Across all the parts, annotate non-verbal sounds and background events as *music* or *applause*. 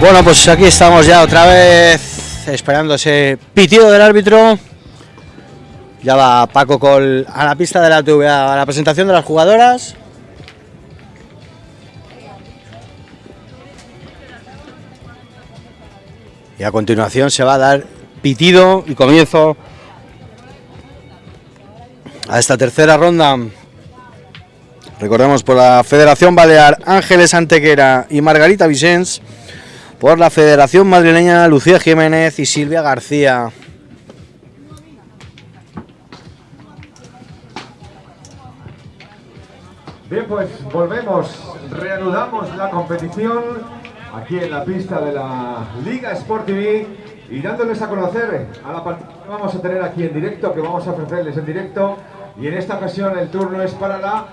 Bueno, pues aquí estamos ya otra vez esperando ese pitido del árbitro. Ya va Paco Col a la pista de la TVA a la presentación de las jugadoras. Y a continuación se va a dar pitido y comienzo a esta tercera ronda. Recordemos por la Federación Balear Ángeles Antequera y Margarita Vicens por la Federación Madrileña Lucía Jiménez y Silvia García. Bien, pues volvemos, reanudamos la competición aquí en la pista de la Liga Sport TV y dándoles a conocer a la partida que vamos a tener aquí en directo, que vamos a ofrecerles en directo y en esta ocasión el turno es para la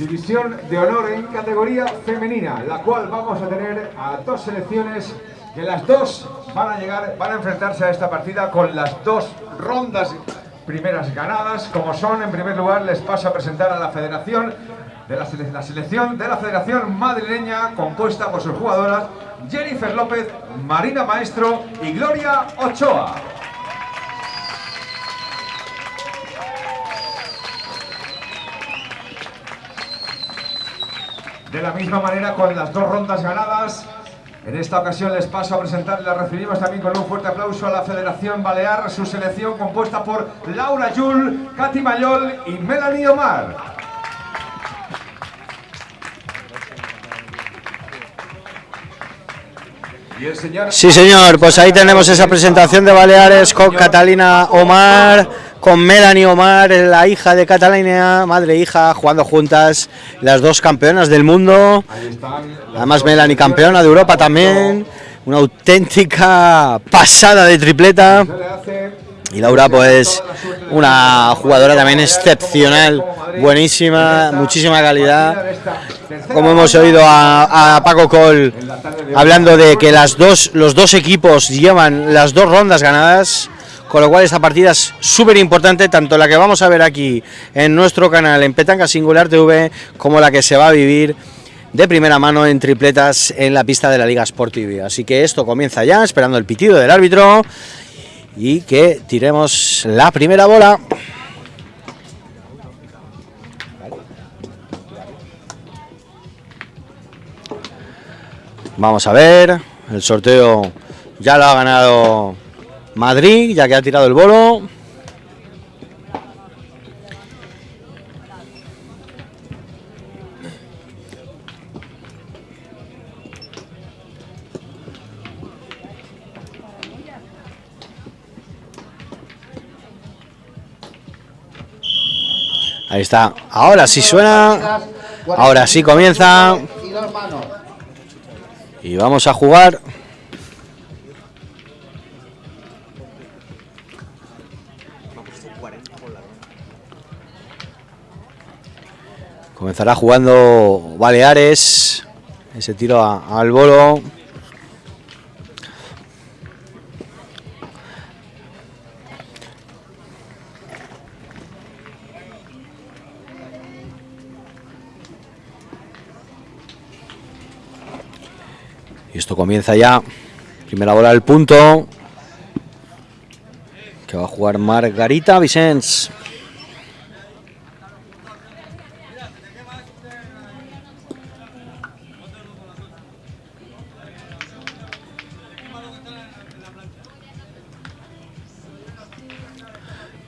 División de honor en categoría femenina, la cual vamos a tener a dos selecciones que las dos van a llegar, van a enfrentarse a esta partida con las dos rondas primeras ganadas, como son, en primer lugar, les paso a presentar a la federación, de la, la selección de la Federación Madrileña, compuesta por sus jugadoras Jennifer López, Marina Maestro y Gloria Ochoa. De la misma manera, con las dos rondas ganadas, en esta ocasión les paso a presentar y la recibimos también con un fuerte aplauso a la Federación Balear, su selección compuesta por Laura Yul, Katy Mayol y Melanie Omar. Y el señor... Sí, señor, pues ahí tenemos esa presentación de Baleares con Catalina Omar, con Melanie Omar, la hija de Catalina, madre e hija, jugando juntas, las dos campeonas del mundo. Además, Melanie campeona de Europa también. Una auténtica pasada de tripleta. Y Laura, pues, una jugadora también excepcional, buenísima, muchísima calidad. Como hemos oído a, Paco Col hablando de que los dos equipos llevan las dos rondas ganadas con lo cual esta partida es súper importante, tanto la que vamos a ver aquí en nuestro canal en Petanca Singular TV, como la que se va a vivir de primera mano en tripletas en la pista de la Liga Sport TV. Así que esto comienza ya, esperando el pitido del árbitro y que tiremos la primera bola. Vamos a ver, el sorteo ya lo ha ganado Madrid, ya que ha tirado el bolo. Ahí está. Ahora sí suena. Ahora sí comienza. Y vamos a jugar. Comenzará jugando Baleares. Ese tiro al bolo. Y esto comienza ya. Primera bola del punto. Que va a jugar Margarita Vicens.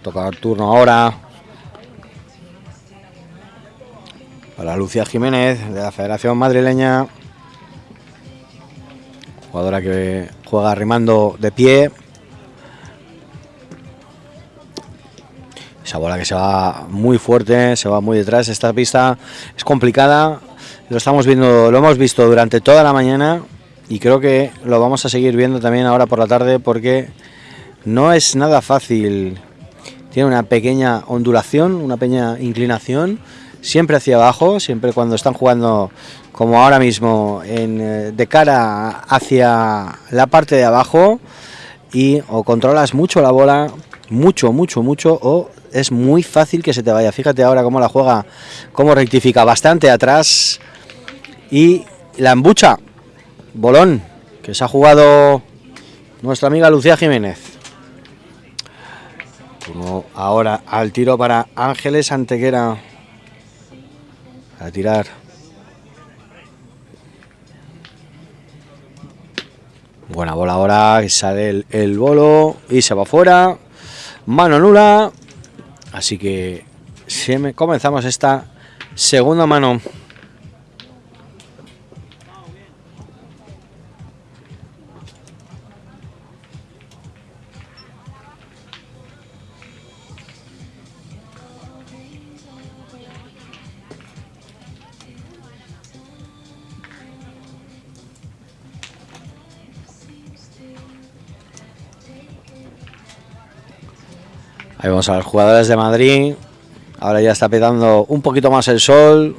Toca el turno ahora para Lucía Jiménez de la Federación Madrileña. Jugadora que juega rimando de pie. Esa bola que se va muy fuerte, se va muy detrás. Esta pista es complicada. Lo estamos viendo, lo hemos visto durante toda la mañana y creo que lo vamos a seguir viendo también ahora por la tarde porque no es nada fácil tiene una pequeña ondulación, una pequeña inclinación, siempre hacia abajo, siempre cuando están jugando como ahora mismo eh, de cara hacia la parte de abajo y o controlas mucho la bola, mucho, mucho, mucho, o es muy fácil que se te vaya. Fíjate ahora cómo la juega, cómo rectifica bastante atrás y la embucha, bolón, que se ha jugado nuestra amiga Lucía Jiménez. Ahora al tiro para Ángeles Antequera. A tirar. Buena bola ahora, sale el, el bolo y se va fuera. Mano nula. Así que comenzamos esta segunda mano. Ahí vamos a los jugadores de Madrid. Ahora ya está petando un poquito más el sol.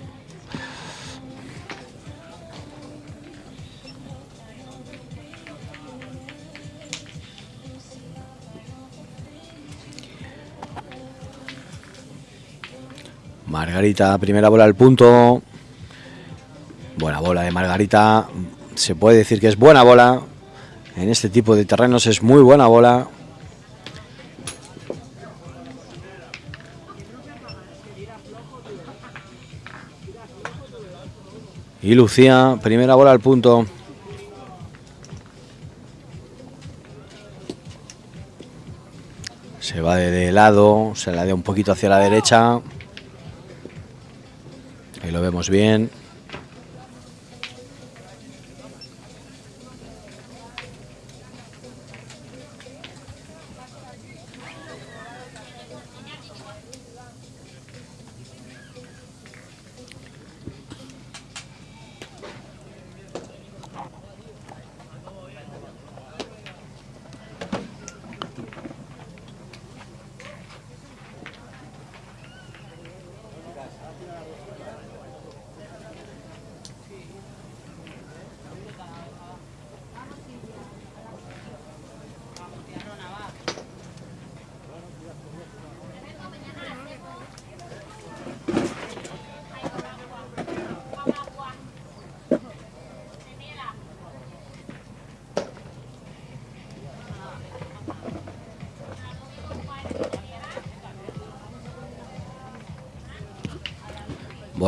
Margarita, primera bola al punto. Buena bola de Margarita. Se puede decir que es buena bola. En este tipo de terrenos es muy buena bola. Y Lucía, primera bola al punto. Se va de, lado, se la da un poquito hacia la derecha. Ahí lo vemos bien.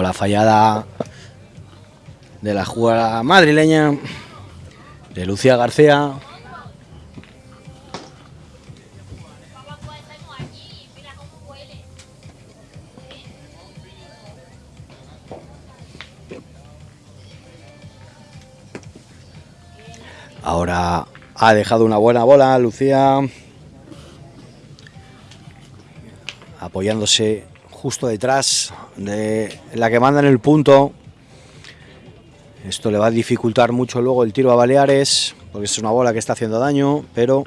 Bola fallada de la jugada madrileña de Lucía García. Ahora ha dejado una buena bola Lucía. Apoyándose justo detrás de la que manda en el punto. Esto le va a dificultar mucho luego el tiro a Baleares, porque es una bola que está haciendo daño, pero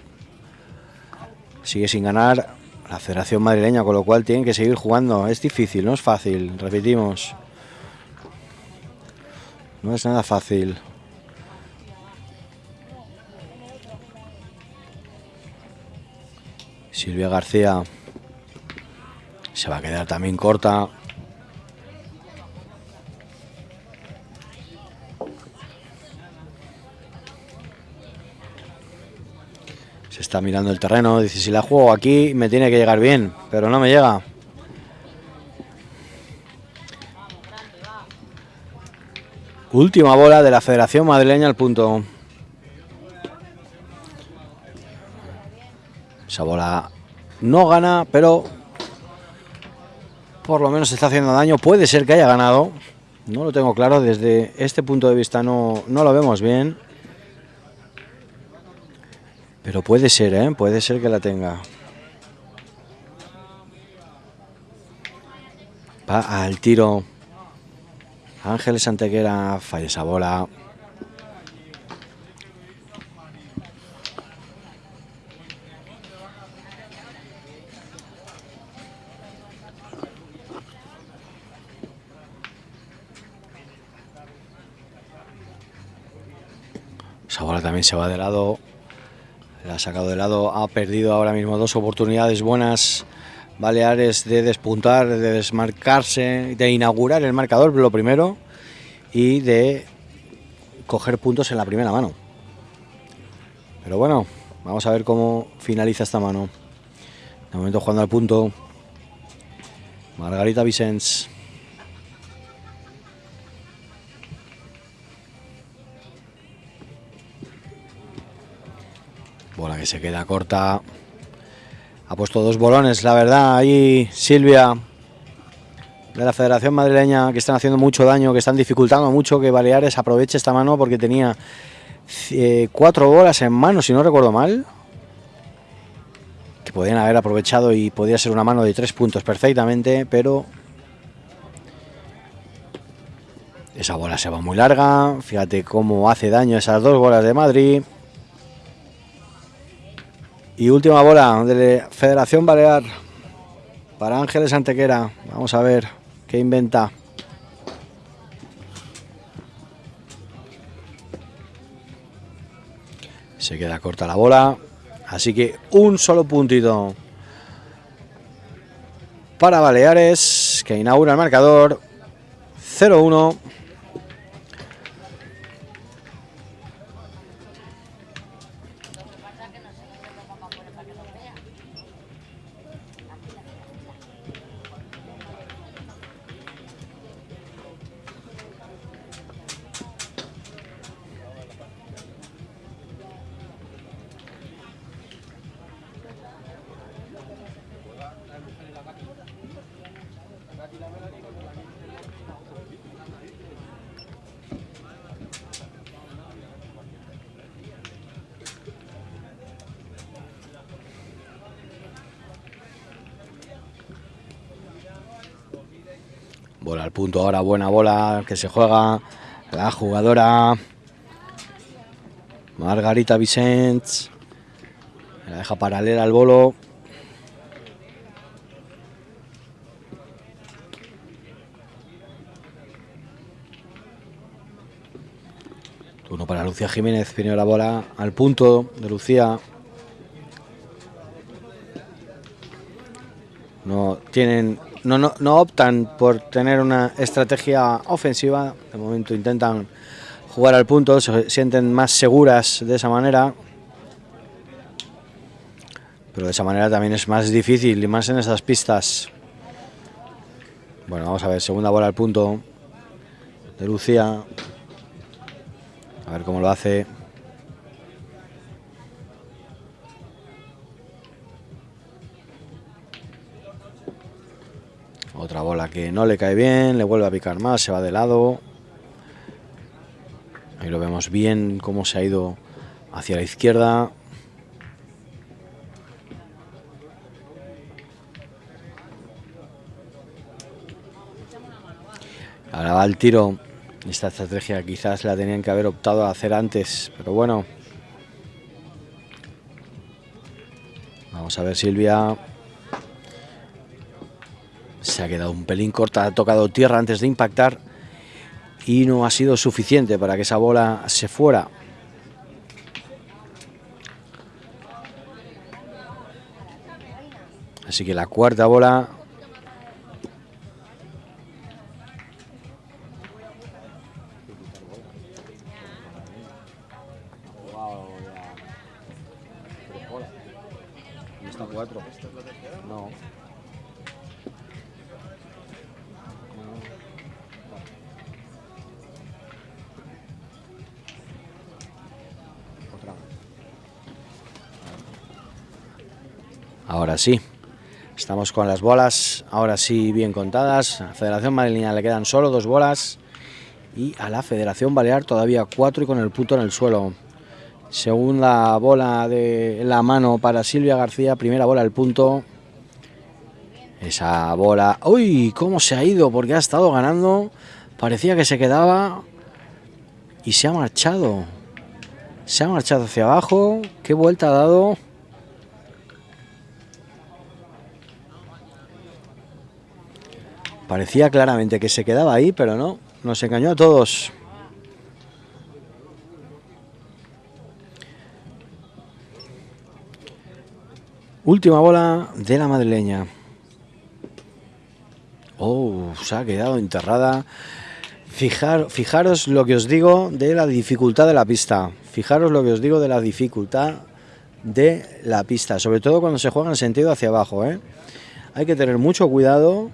sigue sin ganar la Federación Madrileña, con lo cual tienen que seguir jugando. Es difícil, no es fácil, repetimos. No es nada fácil. Silvia García se va a quedar también corta. Se está mirando el terreno, dice si la juego aquí me tiene que llegar bien, pero no me llega. Última bola de la Federación Madrileña al punto. Esa bola no gana, pero por lo menos está haciendo daño. Puede ser que haya ganado. No lo tengo claro. Desde este punto de vista no, no lo vemos bien. Pero puede ser, ¿eh? Puede ser que la tenga. Va al tiro. Ángeles Antequera falla esa bola. Ahora también se va de lado. La ha sacado de lado. Ha perdido ahora mismo dos oportunidades buenas. Baleares de despuntar, de desmarcarse, de inaugurar el marcador, lo primero. Y de coger puntos en la primera mano. Pero bueno, vamos a ver cómo finaliza esta mano. De momento jugando al punto. Margarita Vicens. Que se queda corta. Ha puesto dos bolones, la verdad. Ahí Silvia de la Federación Madrileña que están haciendo mucho daño, que están dificultando mucho que Baleares aproveche esta mano porque tenía eh, cuatro bolas en mano, si no recuerdo mal. Que podían haber aprovechado y podía ser una mano de tres puntos perfectamente, pero esa bola se va muy larga. Fíjate cómo hace daño esas dos bolas de Madrid. Y última bola de Federación Balear para Ángeles Antequera. Vamos a ver qué inventa. Se queda corta la bola. Así que un solo puntito para Baleares, que inaugura el marcador 0-1. Punto ahora, buena bola que se juega la jugadora Margarita Vicens. La deja paralela al bolo. Turno para Lucía Jiménez, viene la bola al punto de Lucía. No tienen no, no, optan por tener una estrategia ofensiva. De momento intentan jugar al punto, se sienten más seguras de esa manera. Pero de esa manera también es más difícil y más en esas pistas. Bueno, vamos a ver, segunda bola al punto de Lucía. A ver cómo lo hace. Otra bola que no le cae bien, le vuelve a picar más, se va de lado. Ahí lo vemos bien cómo se ha ido hacia la izquierda. Ahora va el tiro. Esta estrategia quizás la tenían que haber optado a hacer antes, pero bueno. Vamos a ver Silvia. Se ha quedado un pelín corta, ha tocado tierra antes de impactar y no ha sido suficiente para que esa bola se fuera. Así que la cuarta bola Ahora sí. Estamos con las bolas, ahora sí bien contadas. A la Federación Madrileña le quedan solo dos bolas. Y a la Federación Balear todavía cuatro y con el punto en el suelo. Segunda bola de la mano para Silvia García. Primera bola al punto. Esa bola... ¡Uy! ¿Cómo se ha ido? Porque ha estado ganando. Parecía que se quedaba. Y se ha marchado. Se ha marchado hacia abajo. ¿Qué vuelta ha dado? Parecía claramente que se quedaba ahí, pero no. Nos engañó a todos. Última bola de la madrileña. Oh, se ha quedado enterrada. Fijar, fijaros lo que os digo de la dificultad de la pista. Fijaros lo que os digo de la dificultad de la pista, sobre todo cuando se juega en sentido hacia abajo. ¿eh? Hay que tener mucho cuidado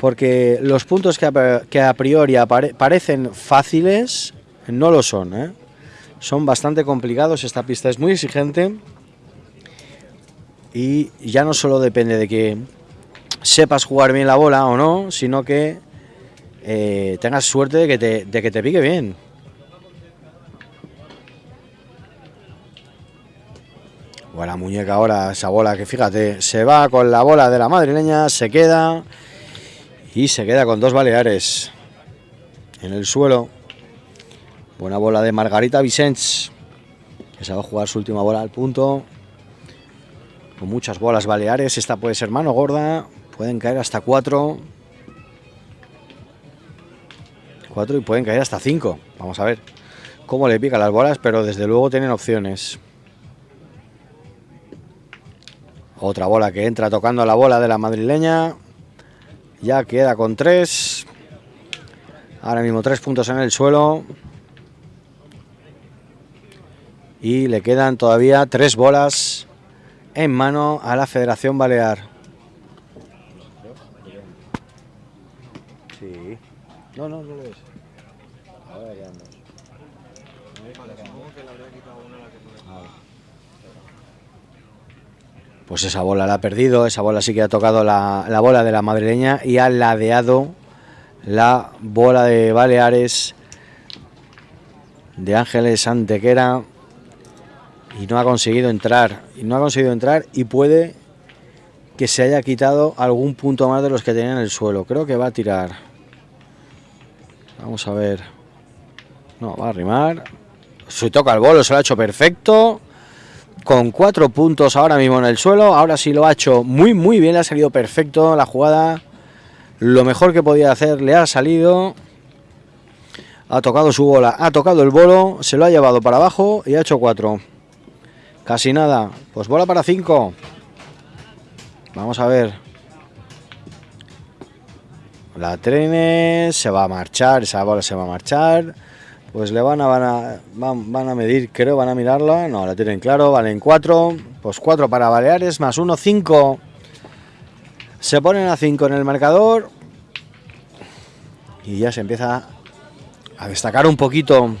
porque los puntos que a, priori parecen fáciles no lo son. ¿eh? Son bastante complicados, esta pista es muy exigente y ya no solo depende de que sepas jugar bien la bola o no, sino que eh, tengas suerte de que, te, de que te pique bien. Buena muñeca ahora, esa bola que fíjate, se va con la bola de la madrileña, se queda y se queda con dos baleares en el suelo. Buena bola de Margarita Vicens, que se va a jugar su última bola al punto. Con muchas bolas baleares, esta puede ser mano gorda, pueden caer hasta cuatro. Cuatro y pueden caer hasta cinco. Vamos a ver cómo le pican las bolas, pero desde luego tienen opciones. Otra bola que entra tocando la bola de la madrileña. Ya queda con tres. Ahora mismo tres puntos en el suelo. Y le quedan todavía tres bolas en mano a la Federación Balear. Sí. No, no, no lo es. Pues esa bola la ha perdido, esa bola sí que ha tocado la, la bola de la madrileña y ha ladeado la bola de Baleares de Ángeles Antequera y no ha conseguido entrar y no ha conseguido entrar y puede que se haya quitado algún punto más de los que tenía en el suelo. Creo que va a tirar. Vamos a ver. No, va a arrimar. Se toca el bolo, se lo ha hecho perfecto con cuatro puntos ahora mismo en el suelo ahora sí lo ha hecho muy muy bien, ha salido perfecto la jugada lo mejor que podía hacer le ha salido ha tocado su bola, ha tocado el bolo, se lo ha llevado para abajo y ha hecho cuatro. Casi nada. Pues bola para 5. Vamos a ver. La trenes se va a marchar, esa bola se va a marchar. Pues le van a, van a, van, a medir, creo, van a mirarla. No, la tienen claro, valen 4. Pues 4 para Baleares, más 1, 5. Se ponen a 5 en el marcador. Y ya se empieza a destacar un poquito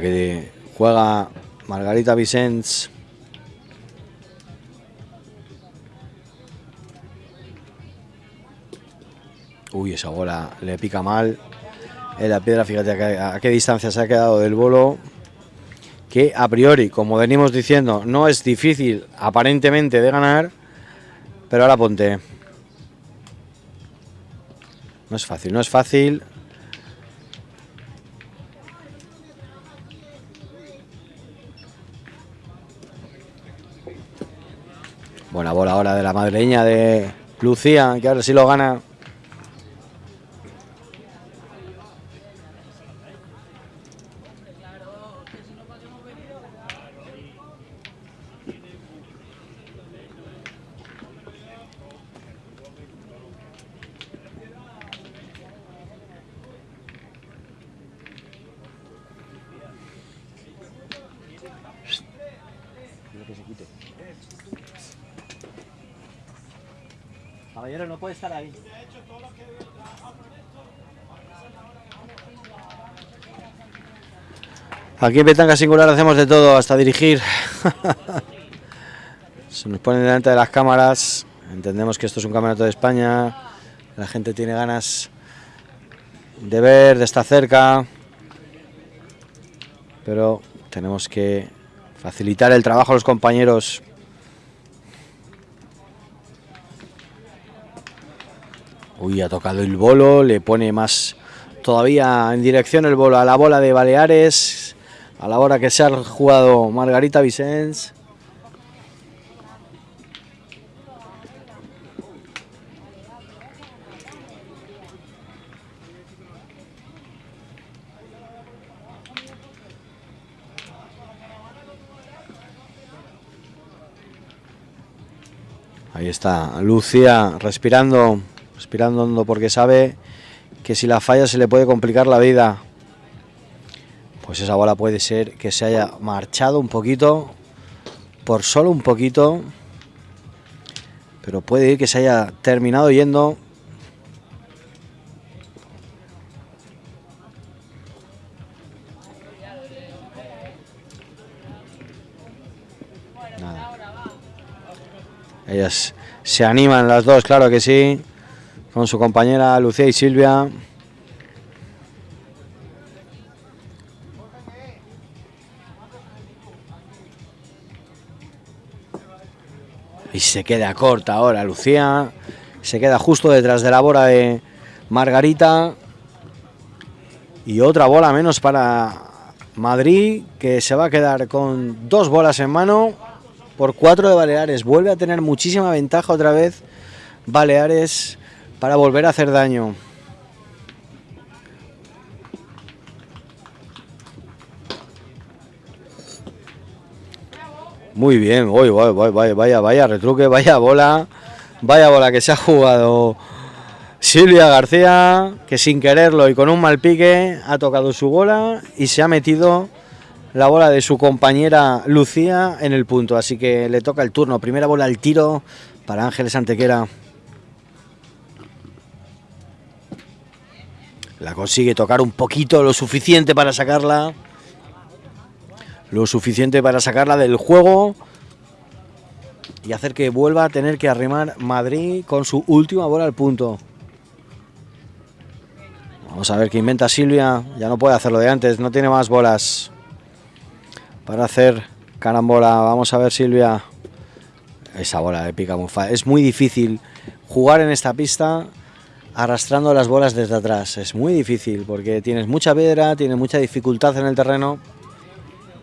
Que juega Margarita Vicens. Uy, esa bola le pica mal. En la piedra, fíjate a qué, distancia se ha quedado del bolo. Que a priori, como venimos diciendo, no es difícil aparentemente de ganar. Pero ahora ponte. No es fácil, no es fácil. Ahora de la madreña de Lucía, que ahora sí lo gana. Aquí en Petanga Singular hacemos de todo, hasta dirigir. *laughs* Se nos pone delante de las cámaras, entendemos que esto es un campeonato de España, la gente tiene ganas de ver, de estar cerca, pero tenemos que facilitar el trabajo a los compañeros. Uy, ha tocado el bolo, le pone más todavía en dirección el bolo a la bola de Baleares, a la hora que se ha jugado Margarita Vicens. Ahí está Lucía respirando, respirando porque sabe que si la falla se le puede complicar la vida. Pues esa bola puede ser que se haya marchado un poquito, por solo un poquito, pero puede ir que se haya terminado yendo. Ellas se animan las dos, claro que sí, con su compañera Lucía y Silvia. Y se queda corta ahora Lucía. Se queda justo detrás de la bola de Margarita. Y otra bola menos para Madrid, que se va a quedar con dos bolas en mano por cuatro de Baleares. Vuelve a tener muchísima ventaja otra vez Baleares para volver a hacer daño. Muy bien, uy, vaya, vaya, vaya retruque, vaya bola, vaya bola que se ha jugado Silvia García, que sin quererlo y con un mal pique ha tocado su bola y se ha metido la bola de su compañera Lucía en el punto. Así que le toca el turno. Primera bola al tiro para Ángeles Antequera. La consigue tocar un poquito, lo suficiente para sacarla. Lo suficiente para sacarla del juego. Y hacer que vuelva a tener que arrimar Madrid con su última bola al punto. Vamos a ver qué inventa Silvia. Ya no puede hacerlo de antes, no tiene más bolas para hacer carambola. Vamos a ver Silvia. Esa bola de pica. Es muy difícil jugar en esta pista arrastrando las bolas desde atrás. Es muy difícil porque tienes mucha piedra, tienes mucha dificultad en el terreno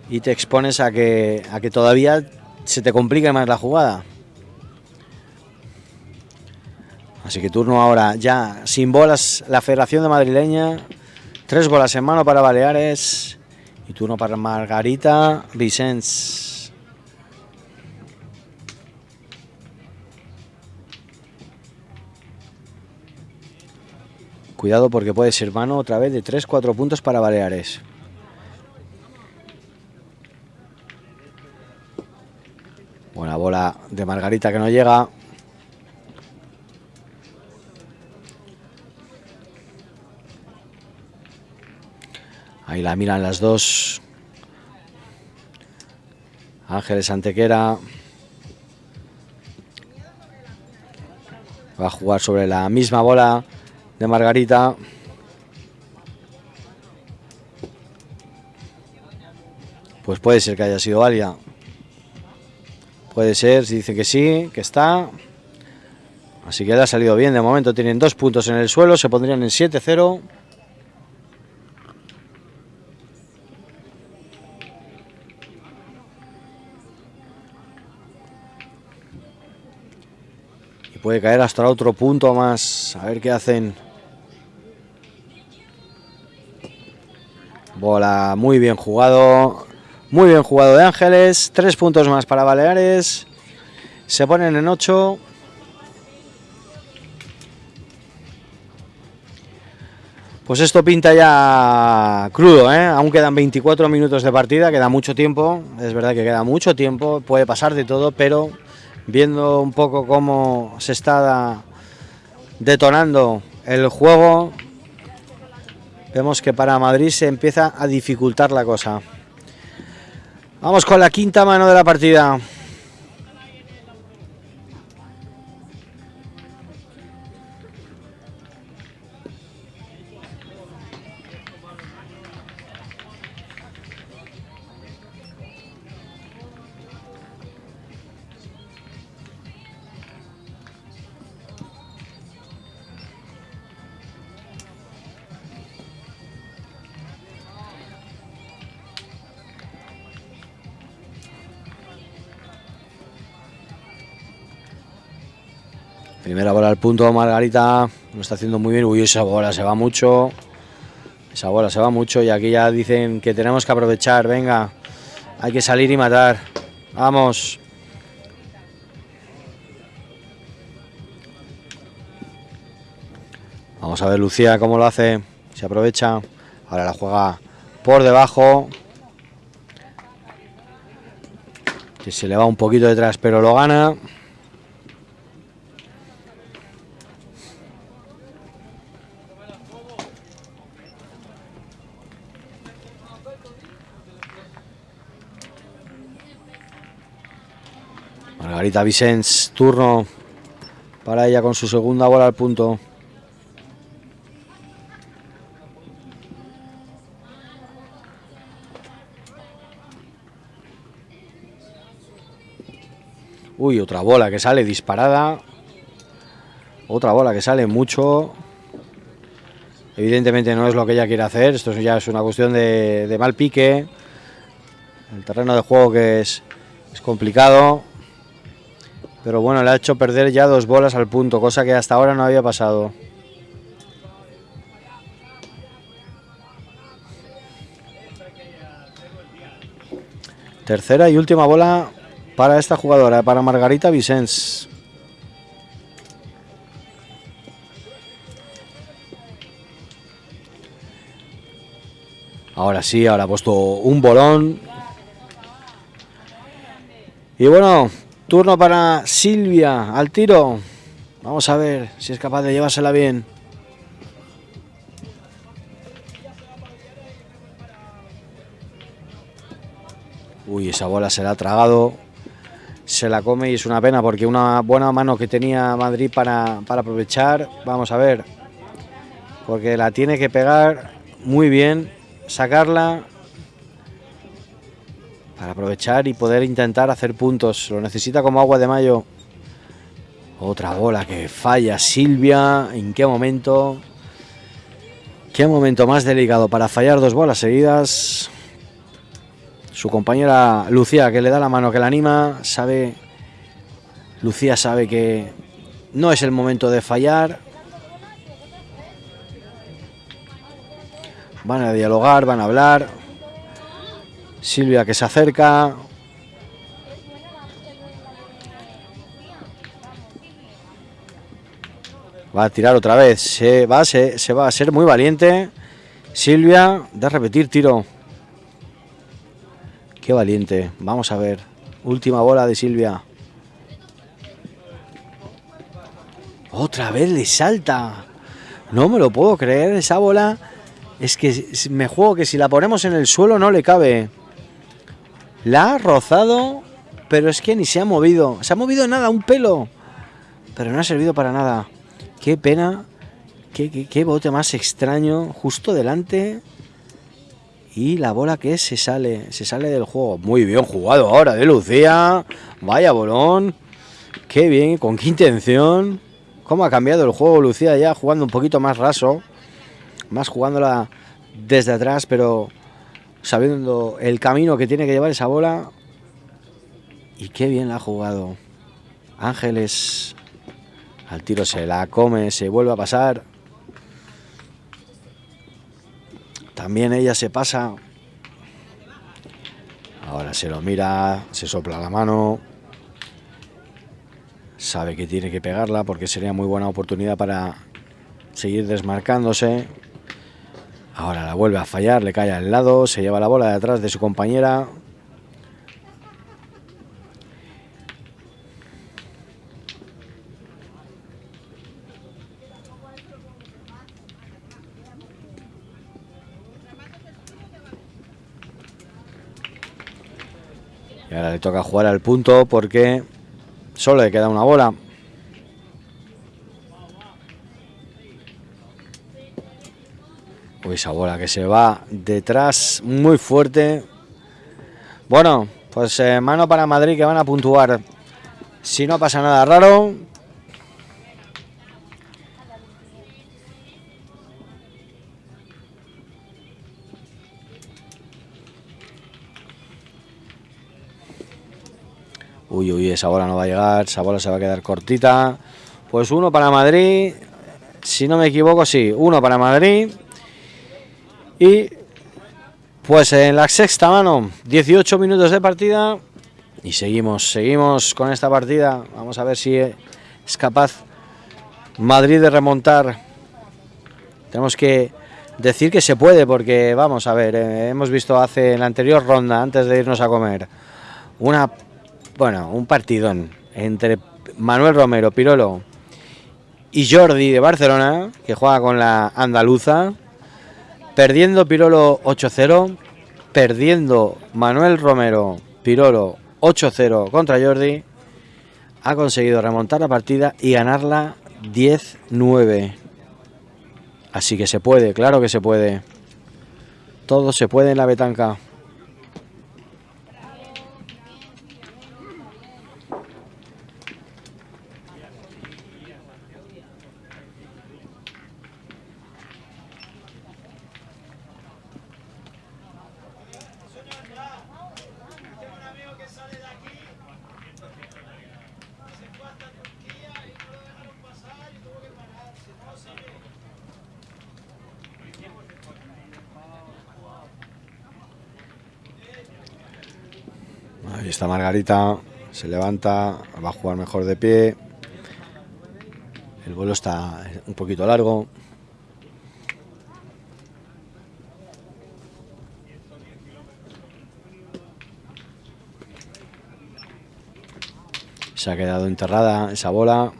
y te expones a que, a que todavía se te complique más la jugada. Así que turno ahora ya sin bolas la Federación de Madrileña. Tres bolas en mano para Baleares. Y turno para Margarita Vicens. Cuidado porque puede ser mano otra vez de 3-4 puntos para Baleares. Buena bola de Margarita que no llega. Ahí la miran las dos. Ángeles Antequera. Va a jugar sobre la misma bola de Margarita. Pues puede ser que haya sido Valia. Puede ser, si dice que sí, que está. Así que le ha salido bien. De momento tienen dos puntos en el suelo, se pondrían en 7-0. Puede caer hasta otro punto más. A ver qué hacen. Bola muy bien jugado. Muy bien jugado de Ángeles. Tres puntos más para Baleares. Se ponen en ocho. Pues esto pinta ya crudo, ¿eh? aún quedan 24 minutos de partida, queda mucho tiempo, es verdad que queda mucho tiempo, puede pasar de todo, pero viendo un poco cómo se está detonando el juego, vemos que para Madrid se empieza a dificultar la cosa. Vamos con la quinta mano de la partida. Primera bola al punto, Margarita. Lo está haciendo muy bien. Uy, esa bola se va mucho. Esa bola se va mucho y aquí ya dicen que tenemos que aprovechar. Venga, hay que salir y matar. Vamos. Vamos a ver Lucía cómo lo hace. Se aprovecha. Ahora la juega por debajo. Que se le va un poquito detrás, pero lo gana. Margarita Vicens, turno para ella con su segunda bola al punto. Uy, otra bola que sale disparada. Otra bola que sale mucho. Evidentemente no es lo que ella quiere hacer. Esto ya es una cuestión de, mal pique. El terreno de juego que es, es complicado. Pero bueno, le ha hecho perder ya dos bolas al punto, cosa que hasta ahora no había pasado. Tercera y última bola para esta jugadora, para Margarita Vicens. Ahora sí, ahora ha puesto un bolón. Y bueno, turno para Silvia al tiro. Vamos a ver si es capaz de llevársela bien. Uy, esa bola se la ha tragado se la come y es una pena porque una buena mano que tenía Madrid para, aprovechar, vamos a ver, porque la tiene que pegar muy bien, sacarla para aprovechar y poder intentar hacer puntos, lo necesita como agua de mayo. Otra bola que falla Silvia, ¿en qué momento? ¿Qué momento más delicado para fallar dos bolas seguidas? Su compañera Lucía, que le da la mano, que la anima, sabe. Lucía sabe que no es el momento de fallar. Van a dialogar, van a hablar. Silvia que se acerca. Va a tirar otra vez. Se va, se, se va a ser muy valiente. Silvia, de repetir tiro. Qué valiente. Vamos a ver. Última bola de Silvia. Otra vez le salta. No me lo puedo creer. Esa bola es que me juego que si la ponemos en el suelo no le cabe. La ha rozado, pero es que ni se ha movido. Se ha movido nada, un pelo. Pero no ha servido para nada. Qué pena. Qué, qué bote más extraño. Justo delante y la bola que se sale, se sale del juego. Muy bien jugado ahora de Lucía. Vaya bolón. Qué bien, con qué intención. Cómo ha cambiado el juego Lucía ya jugando un poquito más raso. Más jugándola desde atrás, pero sabiendo el camino que tiene que llevar esa bola. Y qué bien la ha jugado. Ángeles al tiro se la come, se vuelve a pasar. También ella se pasa. Ahora se lo mira, se sopla la mano. Sabe que tiene que pegarla porque sería muy buena oportunidad para seguir desmarcándose. Ahora la vuelve a fallar, le cae al lado, se lleva la bola de atrás de su compañera. Y ahora le toca jugar al punto porque solo le queda una bola. Esa bola que se va detrás muy fuerte. Bueno, pues eh, mano para Madrid que van a puntuar. Si no pasa nada raro, Uy, uy, esa bola no va a llegar, esa bola se va a quedar cortita. Pues uno para Madrid, si no me equivoco, sí, uno para Madrid. Y pues en la sexta mano, 18 minutos de partida. Y seguimos, seguimos con esta partida. Vamos a ver si es capaz Madrid de remontar. Tenemos que decir que se puede porque, vamos a ver, eh, hemos visto hace en la anterior ronda, antes de irnos a comer, una, bueno, un partidón entre Manuel Romero, Pirolo y Jordi de Barcelona, que juega con la andaluza, perdiendo Pirolo 8-0, perdiendo Manuel Romero, Pirolo 8-0 contra Jordi, ha conseguido remontar la partida y ganarla 10-9. Así que se puede, claro que se puede. Todo se puede en la betanca. Ahí está Margarita, se levanta, va a jugar mejor de pie. El vuelo está un poquito largo. Se ha quedado enterrada esa bola.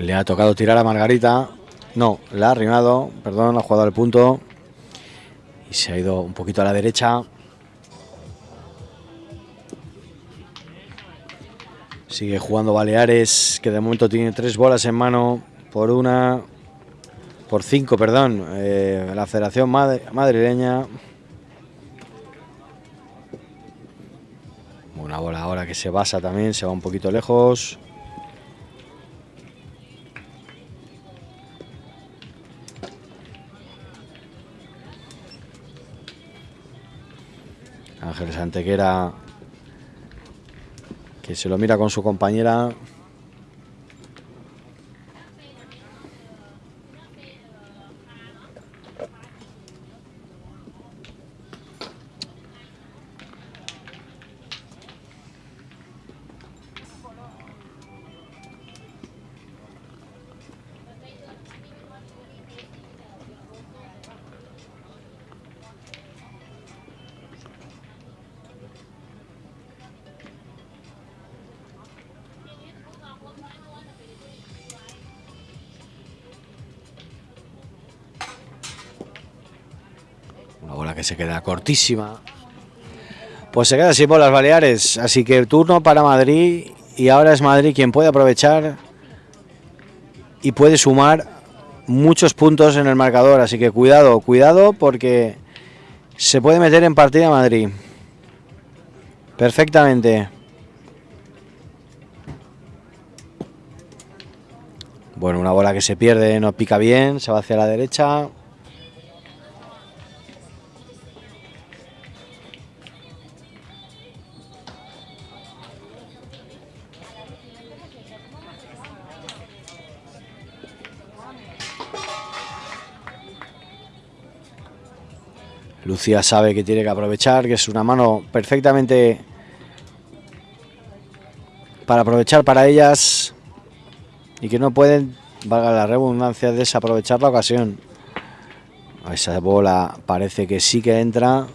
Le ha tocado tirar a Margarita. No, le ha arrimado, perdón, ha jugado al punto. Y se ha ido un poquito a la derecha. Sigue jugando Baleares, que de momento tiene tres bolas en mano por una, por cinco, perdón, eh, la Federación Madrileña. Una bola ahora que se basa también, se va un poquito lejos. Antequera que se lo mira con su compañera. Se queda cortísima. Pues se queda sin bolas Baleares. Así que turno para Madrid. Y ahora es Madrid quien puede aprovechar y puede sumar muchos puntos en el marcador. Así que cuidado, cuidado porque se puede meter en partida Madrid. Perfectamente. Bueno, una bola que se pierde, no pica bien, se va hacia la derecha. Lucía sabe que tiene que aprovechar, que es una mano perfectamente para aprovechar para ellas y que no pueden, valga la redundancia, desaprovechar la ocasión. Esa bola parece que sí que entra.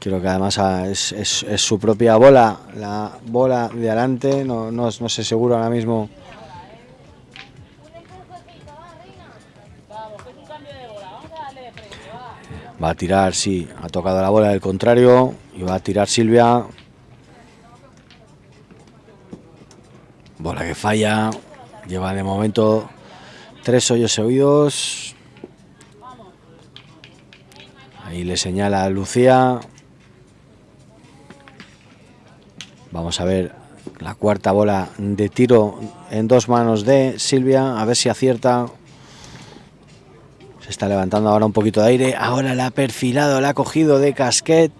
Creo que además ah, es, su propia bola, la bola de adelante, no, no, no sé seguro ahora mismo. Va a tirar, sí, ha tocado la bola del contrario y va a tirar Silvia. Bola que falla, lleva de momento tres hoyos oídos. Ahí le señala a Lucía. Vamos a ver la cuarta bola de tiro en dos manos de Silvia. A ver si acierta. Está levantando ahora un poquito de aire. Ahora la ha perfilado, la ha cogido de casquet.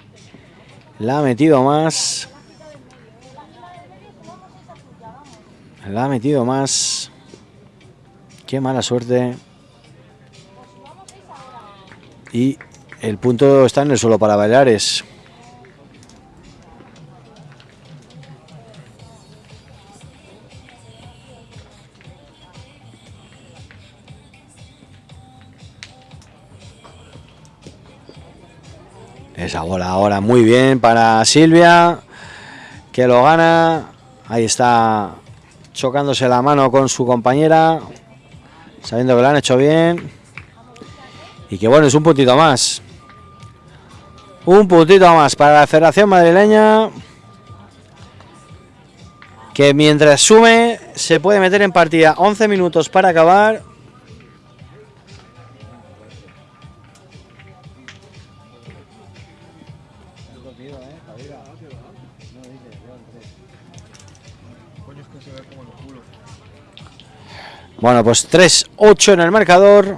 La ha metido más. La ha metido más. Qué mala suerte. Y el punto está en el suelo para Baleares. Bola ahora muy bien para Silvia, que lo gana. Ahí está chocándose la mano con su compañera, sabiendo que lo han hecho bien. Y que bueno, es un puntito más. Un puntito más para la Federación Madrileña. Que mientras sume se puede meter en partida 11 minutos para acabar. Bueno, pues 3-8 en el marcador.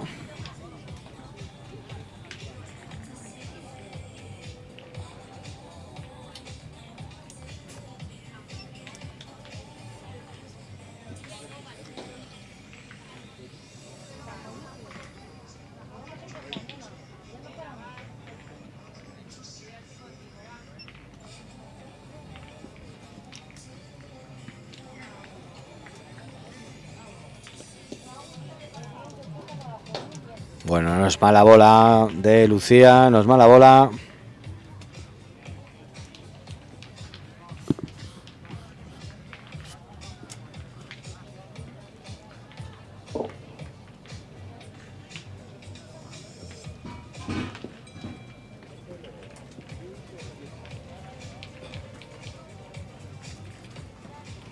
Bueno, no es mala bola de Lucía, no es mala bola.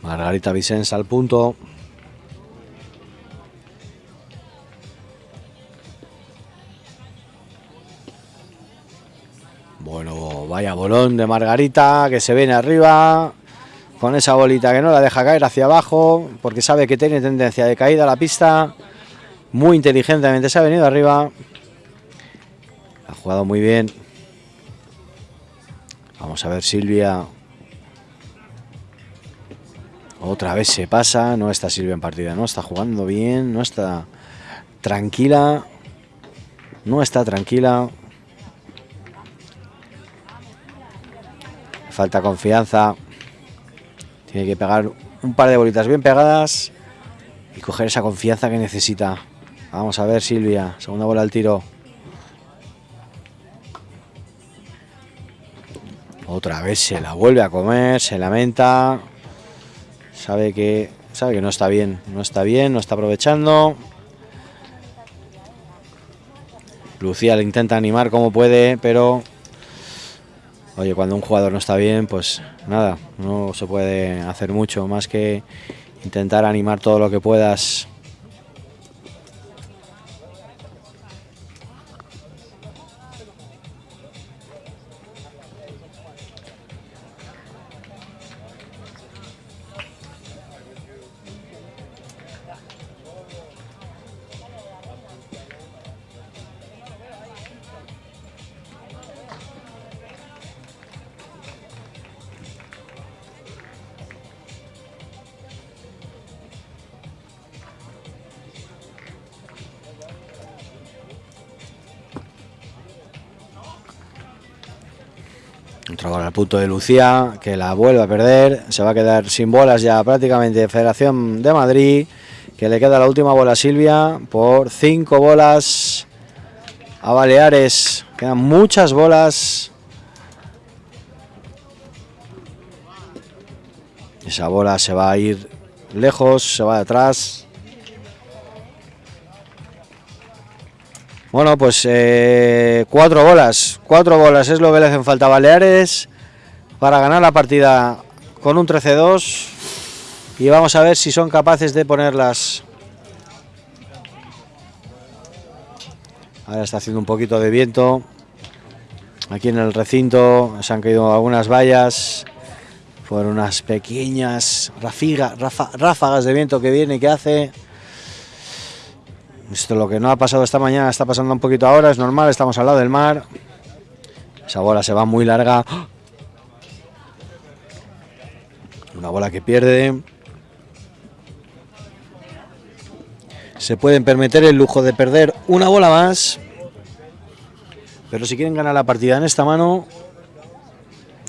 Margarita Vicens al punto. Bolón de Margarita que se viene arriba con esa bolita que no la deja caer hacia abajo porque sabe que tiene tendencia de caída la pista. Muy inteligentemente se ha venido arriba. Ha jugado muy bien. Vamos a ver Silvia. Otra vez se pasa. No está Silvia en partida. No está jugando bien. No está tranquila. No está tranquila. Falta confianza. Tiene que pegar un par de bolitas bien pegadas y coger esa confianza que necesita. Vamos a ver Silvia, segunda bola al tiro. Otra vez se la vuelve a comer, se lamenta. Sabe que sabe que no está bien, no está bien, no está aprovechando. Lucía le intenta animar como puede, pero oye, cuando un jugador no está bien, pues nada, no se puede hacer mucho más que intentar animar todo lo que puedas Bola al punto de Lucía, que la vuelve a perder. Se va a quedar sin bolas ya prácticamente Federación de Madrid. Que le queda la última bola a Silvia por cinco bolas a Baleares. Quedan muchas bolas. Esa bola se va a ir lejos, se va de atrás. Bueno, pues eh, cuatro bolas. Cuatro bolas es lo que le hacen falta a Baleares para ganar la partida con un 13-2. Y vamos a ver si son capaces de ponerlas. Ahora está haciendo un poquito de viento. Aquí en el recinto se han caído algunas vallas por unas pequeñas ráfagas de viento que viene y que hace. Esto lo que no ha pasado esta mañana está pasando un poquito ahora, es normal, estamos al lado del mar. Esa bola se va muy larga. Una bola que pierde. Se pueden permitir el lujo de perder una bola más. Pero si quieren ganar la partida en esta mano,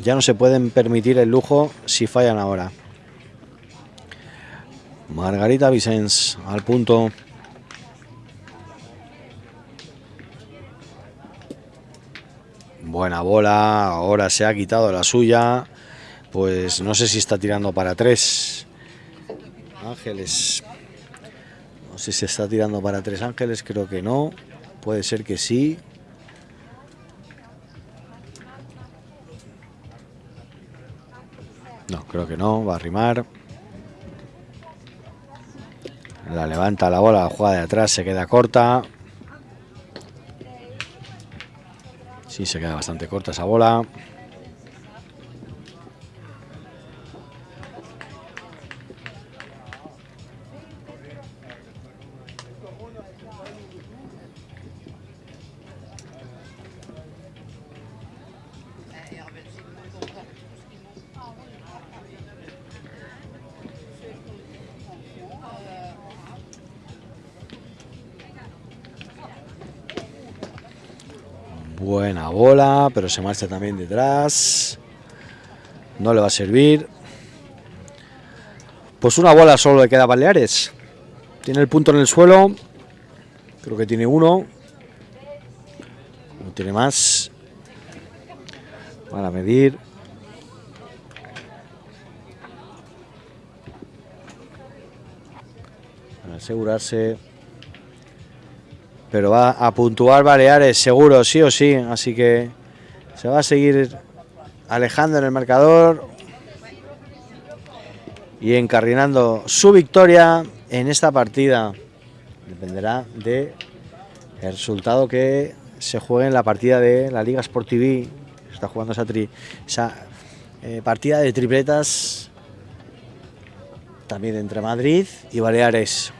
ya no se pueden permitir el lujo si fallan ahora. Margarita Vicens al punto. Buena bola, ahora se ha quitado la suya. Pues no sé si está tirando para tres. Ángeles. No sé si está tirando para tres ángeles, creo que no. Puede ser que sí. No, creo que no, va a rimar. La levanta la bola, la juega de atrás, se queda corta. Sí, se queda bastante corta esa bola. Buena bola, pero se marcha también detrás. No le va a servir. Pues una bola solo le queda a Baleares. Tiene el punto en el suelo. Creo que tiene uno. No tiene más. Para medir. Para asegurarse pero va a puntuar Baleares seguro, sí o sí, así que se va a seguir alejando en el marcador y encarrinando su victoria en esta partida. Dependerá de resultado que se juegue en la partida de la Liga Sport TV. Está jugando esa, esa eh, partida de tripletas también entre Madrid y Baleares.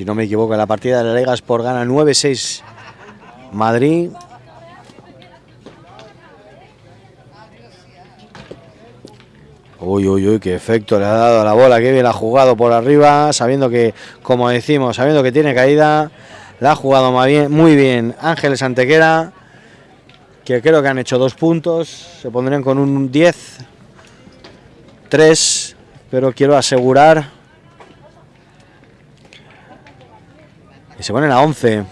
Si no me equivoco, la partida de la Liga por gana 9-6 Madrid. Uy, uy, uy, qué efecto le ha dado a la bola, qué bien ha jugado por arriba, sabiendo que, como decimos, sabiendo que tiene caída, la ha jugado muy bien, muy bien Ángeles Antequera, que creo que han hecho dos puntos, se pondrían con un 10, 3, pero quiero asegurar Y se ponen a 11.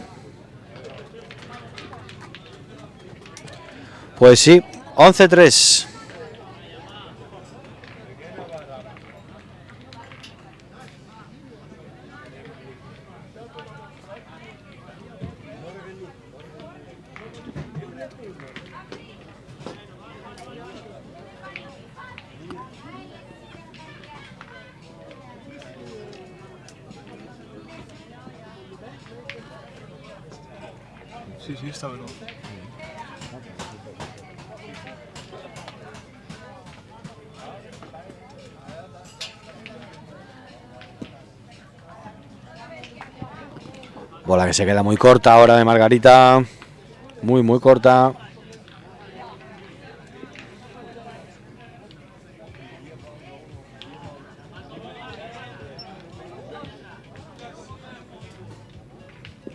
Pues sí, 11-3. Bola que se queda muy corta ahora de Margarita. Muy, muy corta.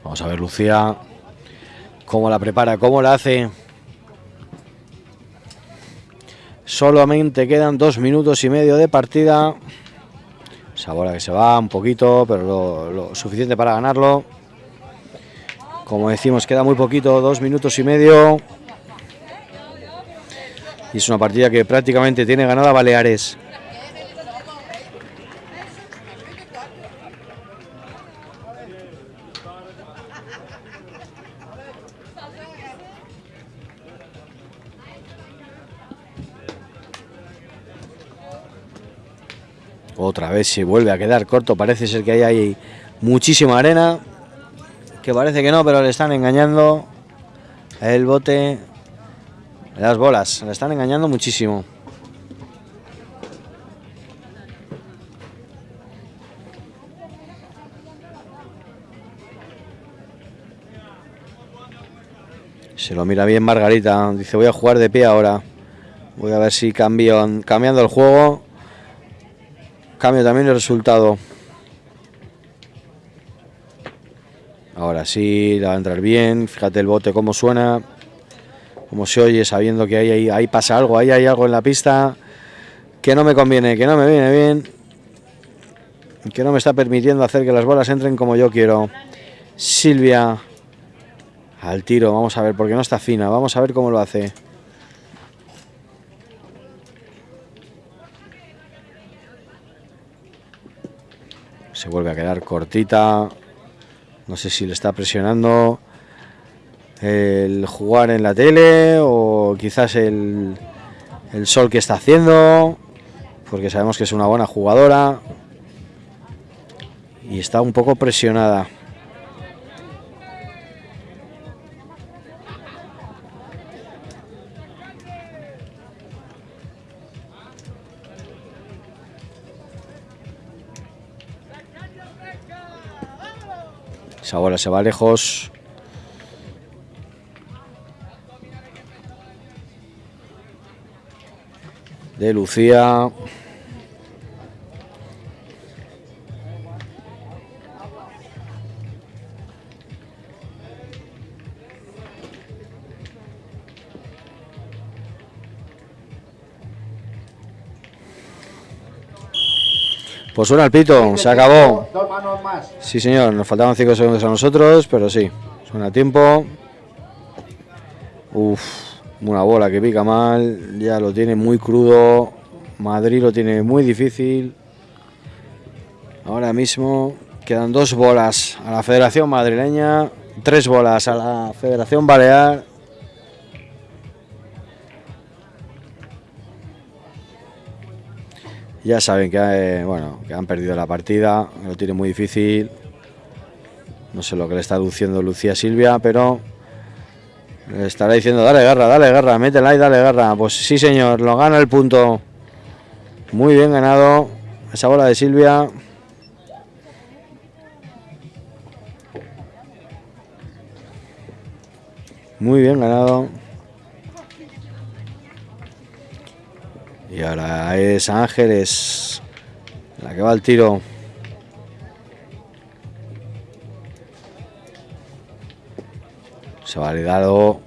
Vamos a ver Lucía cómo la prepara, cómo la hace. Solamente quedan dos minutos y medio de partida. Sabora que se va un poquito, pero lo, lo suficiente para ganarlo. Como decimos, queda muy poquito, dos minutos y medio. Y es una partida que prácticamente tiene ganada Baleares. Otra vez se vuelve a quedar corto. Parece ser que ahí hay muchísima arena. Que parece que no, pero le están engañando. El bote. Las bolas. Le están engañando muchísimo. Se lo mira bien Margarita. Dice voy a jugar de pie ahora. Voy a ver si cambio, cambiando el juego Cambio también el resultado. Ahora sí, la va a entrar bien. Fíjate el bote cómo suena. Cómo se oye sabiendo que ahí, ahí, pasa algo. Ahí hay algo en la pista que no me conviene, que no me viene bien. Que no me está permitiendo hacer que las bolas entren como yo quiero. Silvia al tiro. Vamos a ver, porque no está fina. Vamos a ver cómo lo hace. Se vuelve a quedar cortita. No sé si le está presionando el jugar en la tele o quizás el, el sol que está haciendo. Porque sabemos que es una buena jugadora. Y está un poco presionada. Esa se va lejos. De Lucía. Pues suena el pito, se acabó. Sí, señor, nos faltaban 5 segundos a nosotros, pero sí, suena a tiempo. Uf, una bola que pica mal, ya lo tiene muy crudo. Madrid lo tiene muy difícil. Ahora mismo quedan dos bolas a la Federación Madrileña, tres bolas a la Federación Balear Ya saben que, eh, bueno, que han perdido la partida, lo tiene muy difícil. No sé lo que le está diciendo Lucía Silvia, pero le estará diciendo, dale garra, dale garra, métela y dale garra. Pues sí señor, lo gana el punto. Muy bien ganado esa bola de Silvia. Muy bien ganado. Ahora es Ángeles la que va al tiro. Se ha validado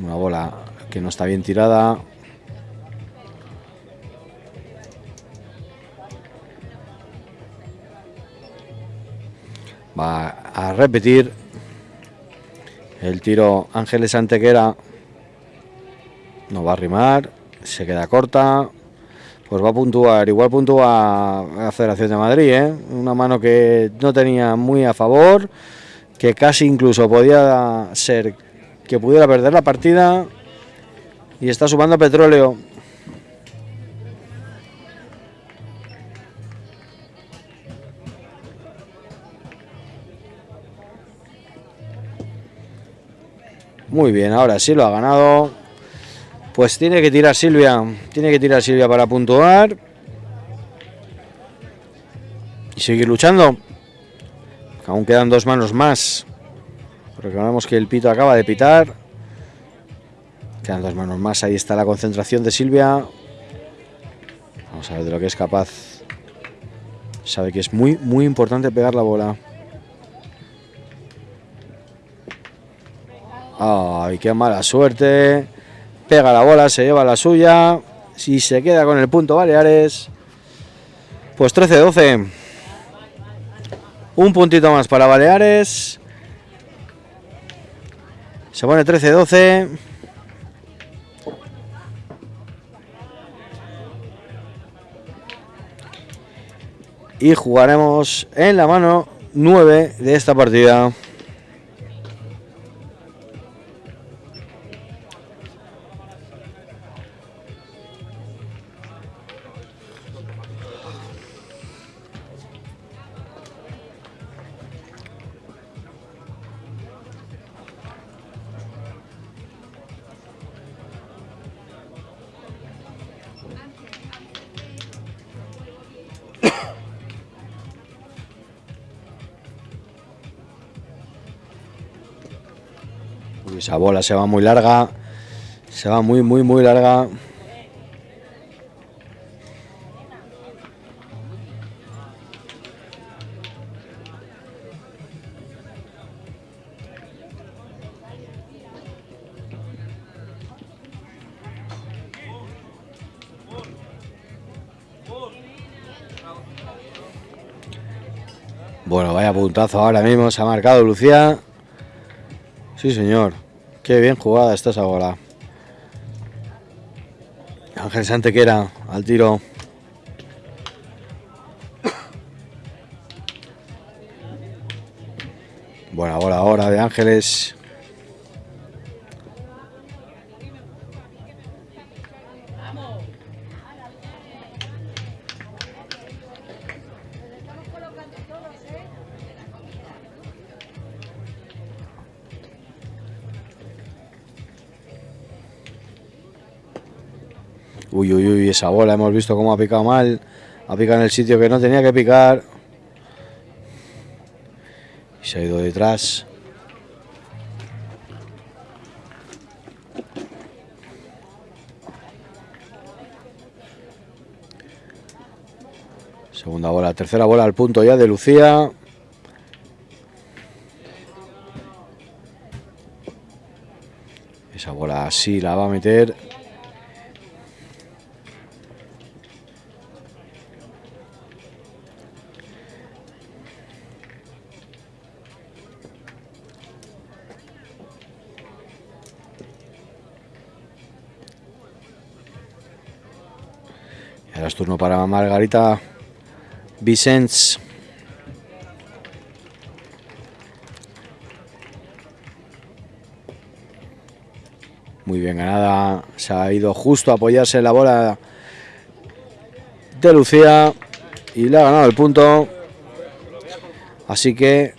una bola que no está bien tirada. Va a repetir el tiro Ángeles Antequera. No va a rimar se queda corta, pues va a puntuar, igual puntúa la Federación de Madrid, ¿eh? una mano que no tenía muy a favor, que casi incluso podía ser que pudiera perder la partida y está sumando petróleo. Muy bien, ahora sí lo ha ganado. Pues tiene que tirar Silvia, tiene que tirar Silvia para puntuar. Y seguir luchando. Aún quedan dos manos más. Recordamos que el pito acaba de pitar. Quedan dos manos más, ahí está la concentración de Silvia. Vamos a ver de lo que es capaz. Sabe que es muy, muy importante pegar la bola. Ay, qué mala suerte. Pega la bola, se lleva la suya. Si se queda con el punto Baleares, pues 13-12. Un puntito más para Baleares. Se pone 13-12. Y jugaremos en la mano 9 de esta partida. Esa bola se va muy larga. Se va muy, muy, muy larga. Bueno, vaya puntazo ahora mismo, se ha marcado Lucía. Sí, señor. Qué bien jugada está esa bola. Ángel Santequera al tiro. Buena bola ahora de Ángeles. Esa bola hemos visto cómo ha picado mal. Ha picado en el sitio que no tenía que picar. Y se ha ido detrás. Segunda bola, tercera bola al punto ya de Lucía. Esa bola así la va a meter. Es turno para Margarita Vicens. Muy bien ganada. Se ha ido justo a apoyarse en la bola de Lucía. Y le ha ganado el punto. Así que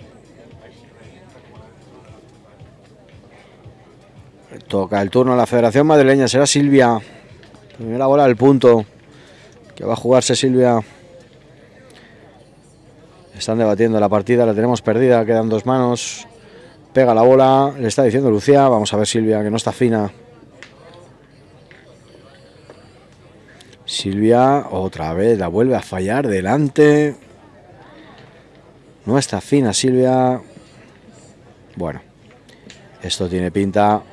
toca el turno a la Federación Madrileña. Será Silvia. Primera bola del punto. Que va a jugarse Silvia. Están debatiendo la partida, la tenemos perdida, quedan dos manos. Pega la bola, le está diciendo Lucía. Vamos a ver Silvia, que no está fina. Silvia otra vez la vuelve a fallar delante. No está fina Silvia. Bueno, esto tiene pinta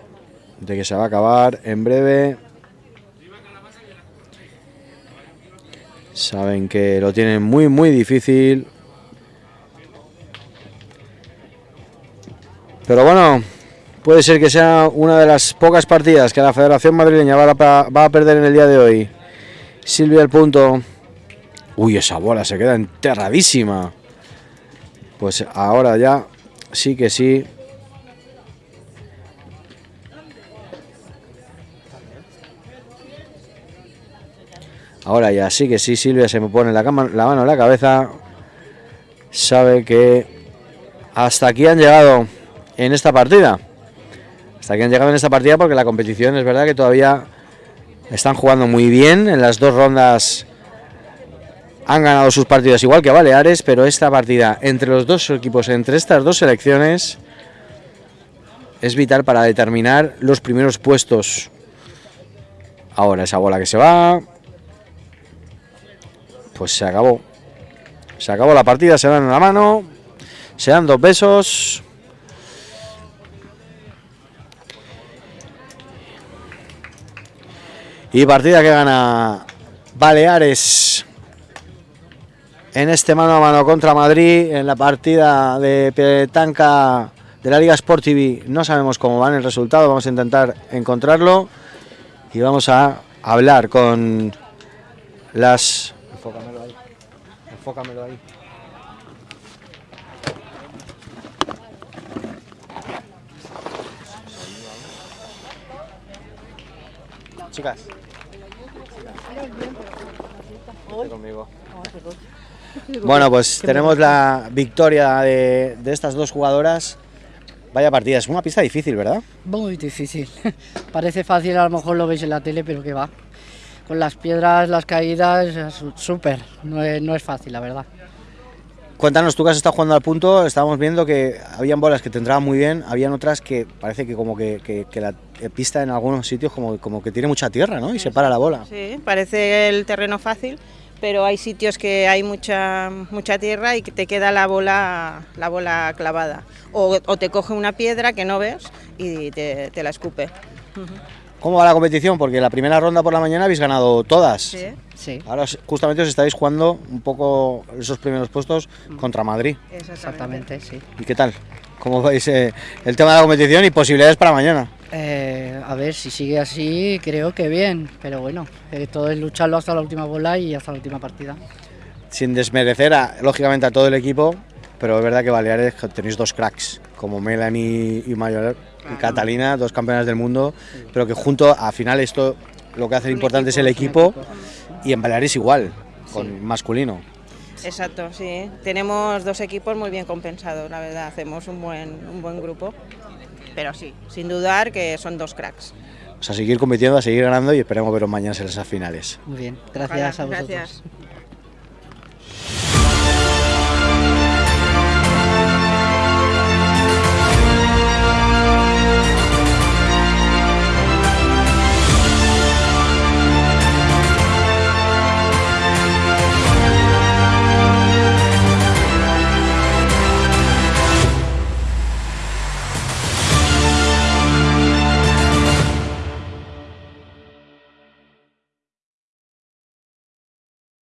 de que se va a acabar en breve. Saben que lo tienen muy, muy difícil. Pero bueno, puede ser que sea una de las pocas partidas que la Federación Madrileña va a, perder en el día de hoy. Silvia el punto. Uy, esa bola se queda enterradísima. Pues ahora ya sí que sí. Ahora ya sí que sí, Silvia se me pone la, cama, la mano en la cabeza. Sabe que hasta aquí han llegado en esta partida. Hasta aquí han llegado en esta partida porque la competición es verdad que todavía están jugando muy bien. En las dos rondas han ganado sus partidos igual que Baleares, pero esta partida entre los dos equipos, entre estas dos selecciones, es vital para determinar los primeros puestos. Ahora esa bola que se va pues se acabó. Se acabó la partida, se dan una mano, se dan dos besos. Y partida que gana Baleares en este mano a mano contra Madrid, en la partida de Petanca de la Liga Sport TV. No sabemos cómo van el resultado, vamos a intentar encontrarlo y vamos a hablar con las Enfócamelo ahí. Enfócamelo ahí. Chicas. conmigo. Bueno, pues tenemos la victoria de, de estas dos jugadoras. Vaya partida, es una pista difícil, ¿verdad? Muy difícil. *laughs* Parece fácil, a lo mejor lo veis en la tele, pero que va. Con las piedras, las caídas, súper. No es, no es fácil, la verdad. Cuéntanos, tú que has estado jugando al punto, estábamos viendo que habían bolas que te entraban muy bien, habían otras que parece que como que, que- que la pista en algunos sitios como, como que tiene mucha tierra, ¿no? Y se para la bola. Sí, parece el terreno fácil, pero hay sitios que hay mucha mucha tierra y que te queda la bola la bola clavada. O, o te coge una piedra que no ves y te, te la escupe. ¿Cómo va la competición? Porque la primera ronda por la mañana habéis ganado todas. Sí. Sí, Ahora justamente os estáis jugando un poco esos primeros puestos contra Madrid. exactamente, sí. ¿Y qué tal? ¿Cómo veis eh, el tema de la competición y posibilidades para mañana? Eh, a ver, si sigue así, creo que bien. Pero bueno, eh, todo es lucharlo hasta la última bola y hasta la última partida. Sin desmerecer, a- lógicamente, a todo el equipo, pero es verdad que Baleares tenéis dos cracks, como Melanie y Mayor y Catalina, dos campeonas del mundo, pero que junto, al final, esto lo que hace importante es el equipo, y en Baleares igual, con masculino. Exacto, sí. Tenemos dos equipos muy bien compensados, la verdad. Hacemos un buen, un buen grupo. Pero sí, sin dudar que son dos cracks. O sea, seguir compitiendo, a seguir ganando y esperemos veros mañana en esas finales. Muy bien, gracias Ojalá, a vosotros. gracias.